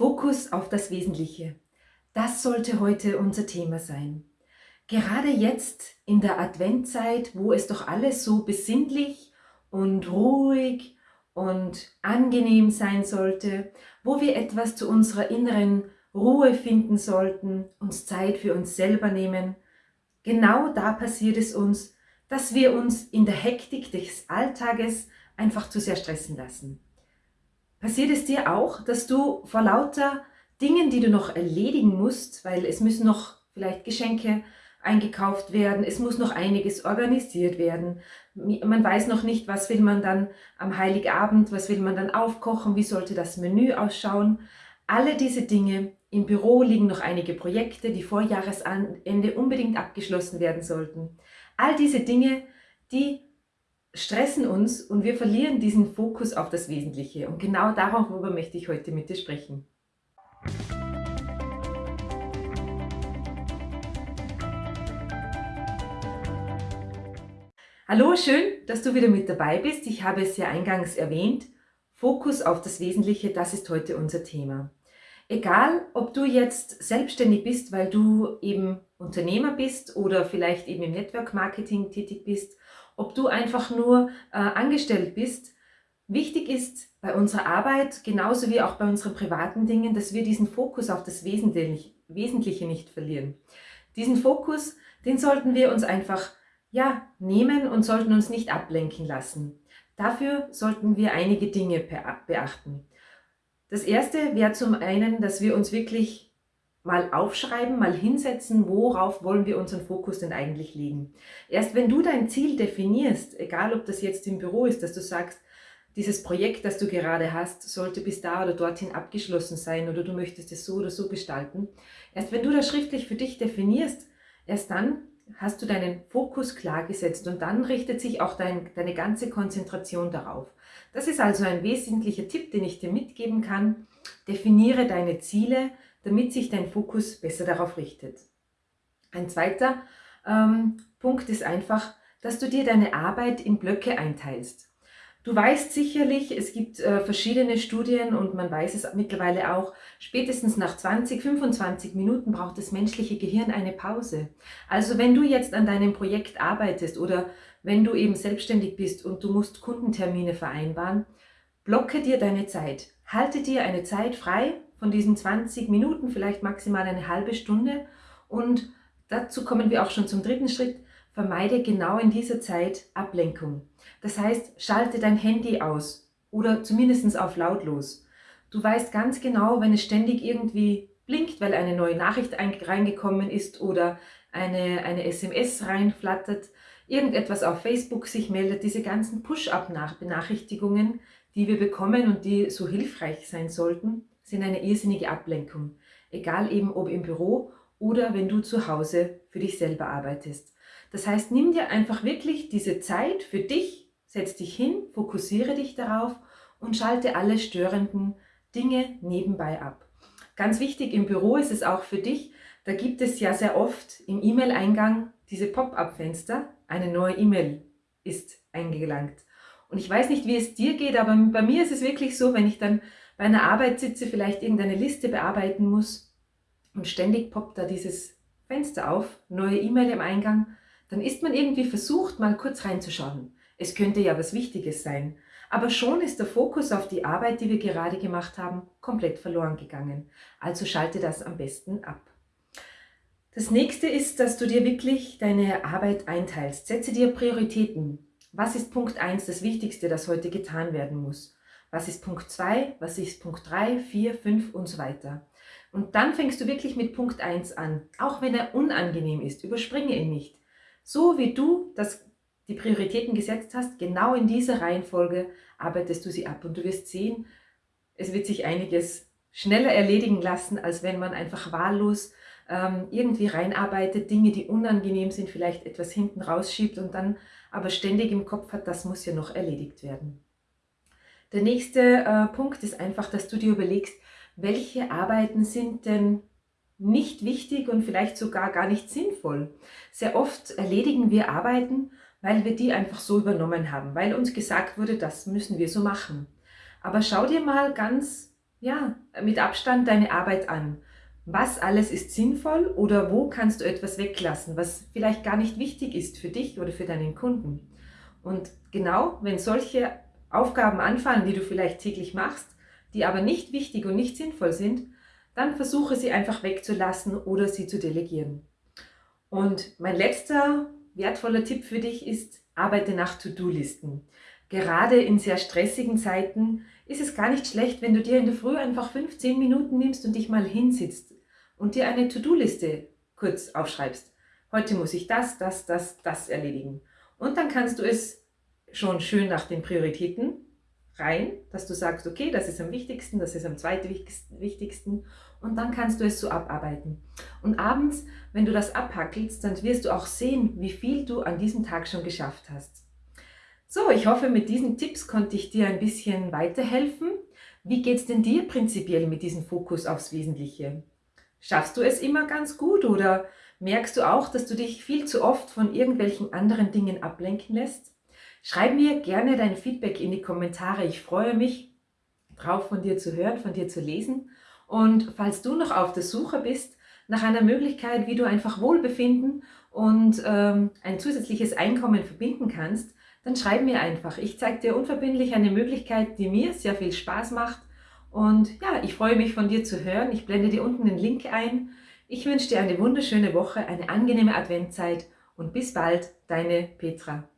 Fokus auf das Wesentliche. Das sollte heute unser Thema sein. Gerade jetzt in der Adventzeit, wo es doch alles so besinnlich und ruhig und angenehm sein sollte, wo wir etwas zu unserer inneren Ruhe finden sollten, uns Zeit für uns selber nehmen, genau da passiert es uns, dass wir uns in der Hektik des Alltages einfach zu sehr stressen lassen. Passiert es dir auch, dass du vor lauter Dingen, die du noch erledigen musst, weil es müssen noch vielleicht Geschenke eingekauft werden, es muss noch einiges organisiert werden, man weiß noch nicht, was will man dann am Heiligabend, was will man dann aufkochen, wie sollte das Menü ausschauen. Alle diese Dinge, im Büro liegen noch einige Projekte, die vor Jahresende unbedingt abgeschlossen werden sollten. All diese Dinge, die stressen uns und wir verlieren diesen Fokus auf das Wesentliche. Und genau darüber möchte ich heute mit dir sprechen. Hallo, schön, dass du wieder mit dabei bist. Ich habe es ja eingangs erwähnt. Fokus auf das Wesentliche, das ist heute unser Thema. Egal, ob du jetzt selbstständig bist, weil du eben Unternehmer bist oder vielleicht eben im Network Marketing tätig bist ob du einfach nur äh, angestellt bist. Wichtig ist bei unserer Arbeit, genauso wie auch bei unseren privaten Dingen, dass wir diesen Fokus auf das Wesentliche, Wesentliche nicht verlieren. Diesen Fokus, den sollten wir uns einfach ja, nehmen und sollten uns nicht ablenken lassen. Dafür sollten wir einige Dinge beachten. Das erste wäre zum einen, dass wir uns wirklich mal aufschreiben, mal hinsetzen, worauf wollen wir unseren Fokus denn eigentlich legen. Erst wenn du dein Ziel definierst, egal ob das jetzt im Büro ist, dass du sagst, dieses Projekt, das du gerade hast, sollte bis da oder dorthin abgeschlossen sein oder du möchtest es so oder so gestalten. Erst wenn du das schriftlich für dich definierst, erst dann hast du deinen Fokus klar gesetzt und dann richtet sich auch dein, deine ganze Konzentration darauf. Das ist also ein wesentlicher Tipp, den ich dir mitgeben kann. Definiere deine Ziele, damit sich dein Fokus besser darauf richtet. Ein zweiter ähm, Punkt ist einfach, dass du dir deine Arbeit in Blöcke einteilst. Du weißt sicherlich, es gibt äh, verschiedene Studien und man weiß es mittlerweile auch, spätestens nach 20, 25 Minuten braucht das menschliche Gehirn eine Pause. Also wenn du jetzt an deinem Projekt arbeitest oder wenn du eben selbstständig bist und du musst Kundentermine vereinbaren, blocke dir deine Zeit. Halte dir eine Zeit frei, von diesen 20 Minuten, vielleicht maximal eine halbe Stunde. Und dazu kommen wir auch schon zum dritten Schritt. Vermeide genau in dieser Zeit Ablenkung. Das heißt, schalte dein Handy aus oder zumindest auf lautlos. Du weißt ganz genau, wenn es ständig irgendwie blinkt, weil eine neue Nachricht reingekommen ist oder eine, eine SMS reinflattert, irgendetwas auf Facebook sich meldet, diese ganzen Push-Up-Benachrichtigungen, die wir bekommen und die so hilfreich sein sollten, sind eine irrsinnige Ablenkung. Egal eben ob im Büro oder wenn du zu Hause für dich selber arbeitest. Das heißt, nimm dir einfach wirklich diese Zeit für dich, setz dich hin, fokussiere dich darauf und schalte alle störenden Dinge nebenbei ab. Ganz wichtig im Büro ist es auch für dich, da gibt es ja sehr oft im E-Mail-Eingang diese Pop-up-Fenster, eine neue E-Mail ist eingelangt. Und ich weiß nicht, wie es dir geht, aber bei mir ist es wirklich so, wenn ich dann bei einer Arbeit sitze, vielleicht irgendeine Liste bearbeiten muss und ständig poppt da dieses Fenster auf, neue E-Mail im Eingang, dann ist man irgendwie versucht, mal kurz reinzuschauen. Es könnte ja was Wichtiges sein. Aber schon ist der Fokus auf die Arbeit, die wir gerade gemacht haben, komplett verloren gegangen. Also schalte das am besten ab. Das nächste ist, dass du dir wirklich deine Arbeit einteilst. Setze dir Prioritäten. Was ist Punkt 1, das Wichtigste, das heute getan werden muss? Was ist Punkt 2, was ist Punkt 3, 4, 5 und so weiter. Und dann fängst du wirklich mit Punkt 1 an, auch wenn er unangenehm ist, überspringe ihn nicht. So wie du das, die Prioritäten gesetzt hast, genau in dieser Reihenfolge arbeitest du sie ab und du wirst sehen, es wird sich einiges schneller erledigen lassen, als wenn man einfach wahllos ähm, irgendwie reinarbeitet, Dinge, die unangenehm sind, vielleicht etwas hinten rausschiebt und dann aber ständig im Kopf hat, das muss ja noch erledigt werden. Der nächste äh, Punkt ist einfach, dass du dir überlegst, welche Arbeiten sind denn nicht wichtig und vielleicht sogar gar nicht sinnvoll. Sehr oft erledigen wir Arbeiten, weil wir die einfach so übernommen haben, weil uns gesagt wurde, das müssen wir so machen. Aber schau dir mal ganz ja, mit Abstand deine Arbeit an. Was alles ist sinnvoll oder wo kannst du etwas weglassen, was vielleicht gar nicht wichtig ist für dich oder für deinen Kunden. Und genau, wenn solche Aufgaben anfallen, die du vielleicht täglich machst, die aber nicht wichtig und nicht sinnvoll sind, dann versuche sie einfach wegzulassen oder sie zu delegieren. Und mein letzter wertvoller Tipp für dich ist, arbeite nach To-Do-Listen. Gerade in sehr stressigen Zeiten ist es gar nicht schlecht, wenn du dir in der Früh einfach 15 Minuten nimmst und dich mal hinsitzt und dir eine To-Do-Liste kurz aufschreibst. Heute muss ich das, das, das, das erledigen. Und dann kannst du es schon schön nach den Prioritäten rein, dass du sagst, okay, das ist am wichtigsten, das ist am zweitwichtigsten und dann kannst du es so abarbeiten. Und abends, wenn du das abhackelst, dann wirst du auch sehen, wie viel du an diesem Tag schon geschafft hast. So, ich hoffe, mit diesen Tipps konnte ich dir ein bisschen weiterhelfen. Wie geht es denn dir prinzipiell mit diesem Fokus aufs Wesentliche? Schaffst du es immer ganz gut oder merkst du auch, dass du dich viel zu oft von irgendwelchen anderen Dingen ablenken lässt? Schreib mir gerne dein Feedback in die Kommentare. Ich freue mich drauf, von dir zu hören, von dir zu lesen. Und falls du noch auf der Suche bist nach einer Möglichkeit, wie du einfach Wohlbefinden und ähm, ein zusätzliches Einkommen verbinden kannst, dann schreib mir einfach. Ich zeige dir unverbindlich eine Möglichkeit, die mir sehr viel Spaß macht. Und ja, ich freue mich von dir zu hören. Ich blende dir unten den Link ein. Ich wünsche dir eine wunderschöne Woche, eine angenehme Adventzeit und bis bald, deine Petra.